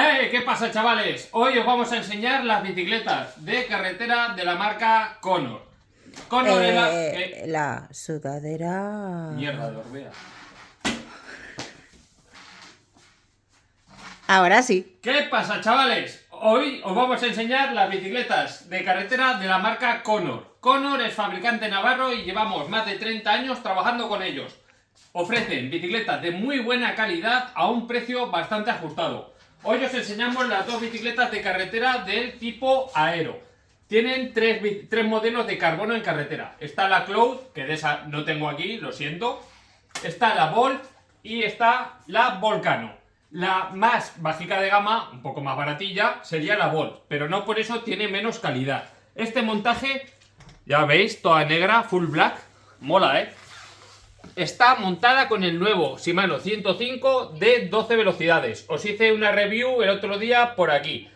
¡Eh! ¿Qué pasa, chavales? Hoy os vamos a enseñar las bicicletas de carretera de la marca Conor. Conor es la... Eh, la sudadera. Mierda de Orbea. Ahora sí. ¿Qué pasa, chavales? Hoy os vamos a enseñar las bicicletas de carretera de la marca Conor. Conor es fabricante navarro y llevamos más de 30 años trabajando con ellos. Ofrecen bicicletas de muy buena calidad a un precio bastante ajustado. Hoy os enseñamos las dos bicicletas de carretera del tipo Aero. Tienen tres, tres modelos de carbono en carretera. Está la Cloud, que de esa no tengo aquí, lo siento. Está la Volt y está la Volcano. La más bajica de gama, un poco más baratilla, sería la Volt, pero no por eso tiene menos calidad. Este montaje, ya veis, toda negra, full black, mola, ¿eh? Está montada con el nuevo Shimano 105 de 12 velocidades. Os hice una review el otro día por aquí.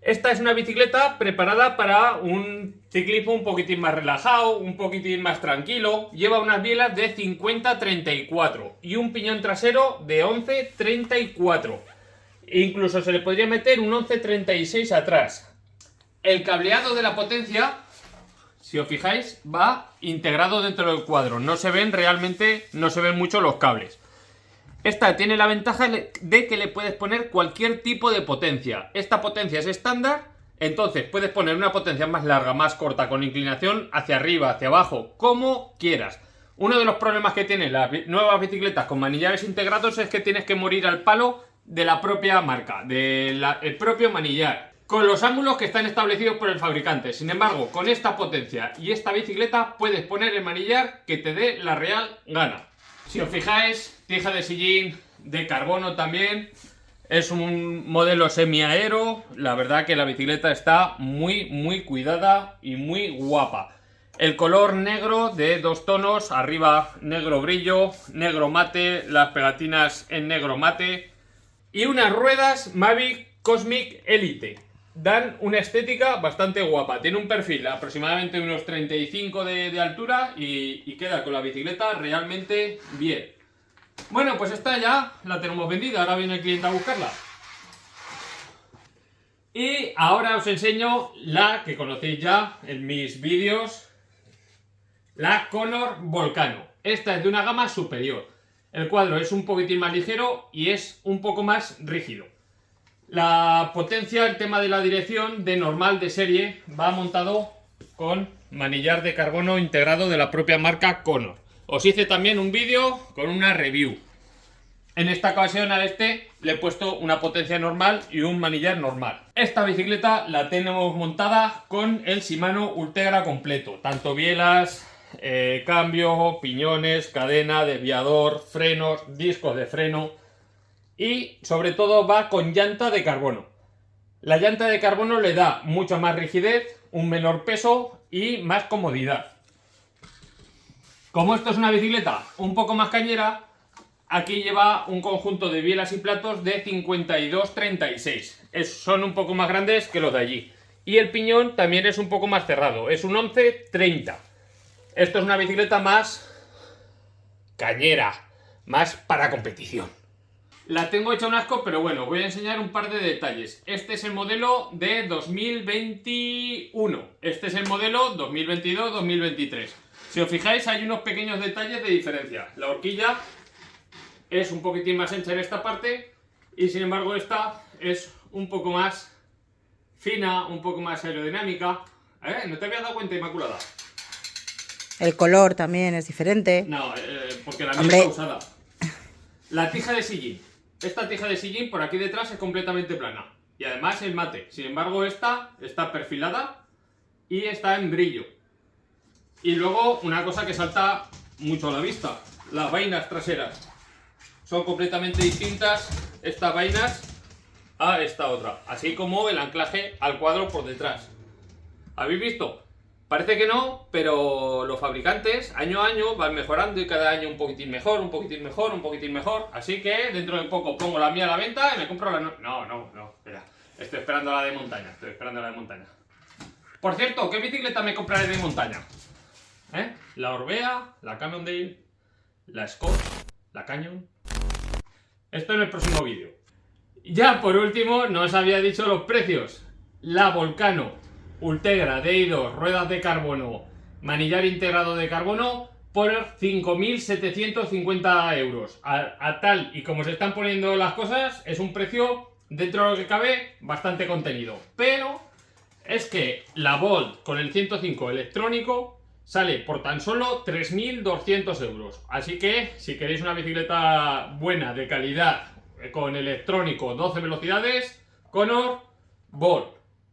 Esta es una bicicleta preparada para un ciclismo un poquitín más relajado, un poquitín más tranquilo. Lleva unas bielas de 50-34 y un piñón trasero de 11-34. Incluso se le podría meter un 11-36 atrás. El cableado de la potencia, si os fijáis, va integrado dentro del cuadro. No se ven realmente, no se ven mucho los cables. Esta tiene la ventaja de que le puedes poner cualquier tipo de potencia. Esta potencia es estándar, entonces puedes poner una potencia más larga, más corta, con inclinación hacia arriba, hacia abajo, como quieras. Uno de los problemas que tienen las nuevas bicicletas con manillares integrados es que tienes que morir al palo de la propia marca, del propio manillar, con los ángulos que están establecidos por el fabricante. Sin embargo, con esta potencia y esta bicicleta puedes poner el manillar que te dé la real gana. Si os fijáis, tija de sillín de carbono también. Es un modelo semiaero. La verdad que la bicicleta está muy, muy cuidada y muy guapa. El color negro de dos tonos, arriba negro brillo, negro mate, las pegatinas en negro mate. Y unas ruedas Mavic Cosmic Elite. Dan una estética bastante guapa. Tiene un perfil aproximadamente unos 35 de, de altura y, queda con la bicicleta realmente bien. Bueno, pues esta ya la tenemos vendida. Ahora viene el cliente a buscarla. Y ahora os enseño la que conocéis ya en mis vídeos. La Conor Volcano. Esta es de una gama superior. El cuadro es un poquitín más ligero y es un poco más rígido. La potencia, el tema de la dirección de normal de serie va montado con manillar de carbono integrado de la propia marca Conor. Os hice también un vídeo con una review. En esta ocasión a este le he puesto una potencia normal y un manillar normal. Esta bicicleta la tenemos montada con el Shimano Ultegra completo. Tanto bielas, eh, cambio, piñones, cadena, desviador, frenos, discos de freno y sobre todo va con llanta de carbono. La llanta de carbono le da mucha más rigidez, un menor peso y más comodidad. Como esto es una bicicleta un poco más cañera, aquí lleva un conjunto de bielas y platos de 52-36. Es- Son un poco más grandes que los de allí. Y el piñón también es un poco más cerrado, es un 11-30. Esto es una bicicleta más cañera, más para competición. La tengo hecha un asco, pero bueno, voy a enseñar un par de detalles. Este es el modelo de 2021. Este es el modelo 2022-2023. Si os fijáis, hay unos pequeños detalles de diferencia. La horquilla es un poquitín más ancha en esta parte y sin embargo esta es un poco más fina, un poco más aerodinámica. ¿Eh? ¿No te habías dado cuenta, Inmaculada? El color también es diferente. No, eh, porque la mía Hombre. está usada. La tija de sillín. Esta tija de sillín por aquí detrás es completamente plana. Y además es mate. Sin embargo, esta está perfilada y está en brillo. Y luego una cosa que salta mucho a la vista. Las vainas traseras. Son completamente distintas estas vainas a esta otra. Así como el anclaje al cuadro por detrás. ¿Habéis visto? Parece que no, pero los fabricantes año a año van mejorando y cada año un poquitín mejor, un poquitín mejor, un poquitín mejor. Así que dentro de poco pongo la mía a la venta y me compro la... No, no, no, no, espera. Estoy esperando la de montaña, estoy esperando la de montaña. Por cierto, ¿qué bicicleta me compraré de montaña? ¿Eh? La Orbea, la Cannondale, la Scott, la Canyon. Esto en el próximo vídeo. Ya por último, no os había dicho los precios. La Volcano Ultegra DI2, ruedas de carbono, manillar integrado de carbono por 5.750 euros. A, a tal y como se están poniendo las cosas, es un precio dentro de lo que cabe bastante contenido. Pero es que la Volt con el 105 electrónico sale por tan solo 3.200 euros. Así que si queréis una bicicleta buena, de calidad, con electrónico 12 velocidades, Conor Volt.